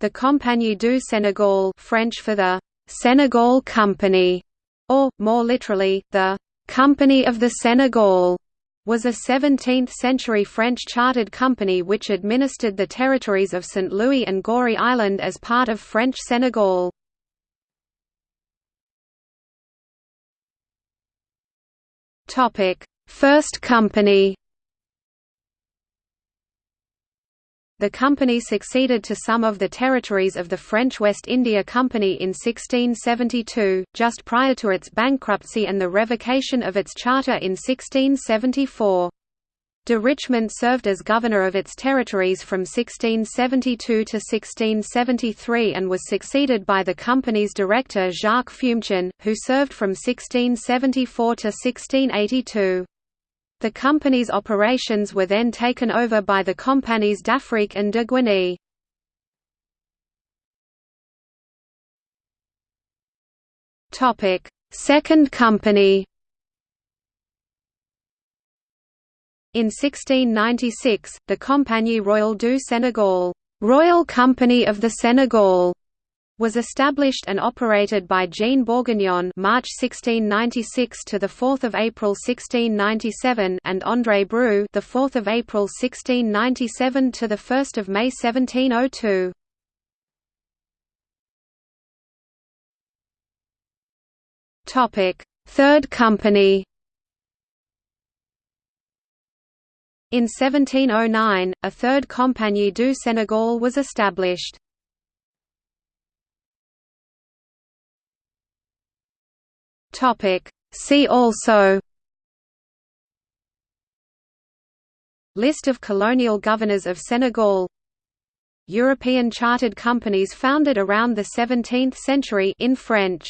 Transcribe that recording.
The Compagnie du Sénégal French for the Senegal Company, or, more literally, the Company of the Senegal, was a 17th-century French chartered company which administered the territories of St. Louis and Gorée Island as part of French Senegal. First company The company succeeded to some of the territories of the French West India Company in 1672, just prior to its bankruptcy and the revocation of its charter in 1674. De Richemont served as governor of its territories from 1672 to 1673 and was succeeded by the company's director Jacques Fumechon, who served from 1674 to 1682. The company's operations were then taken over by the companies d'Afrique and de Guinée. Second company In 1696, the Compagnie Royale du Sénégal Royal Company of the Senegal was established and operated by Jean Bourguignon March 1696 to the 4th of April 1697 and André Brue the 4th of April 1697 to the 1st of May 1702. Topic: Third Company In 1709, a third Compagnie du Sénégal was established. See also List of colonial governors of Senegal European chartered companies founded around the 17th century in French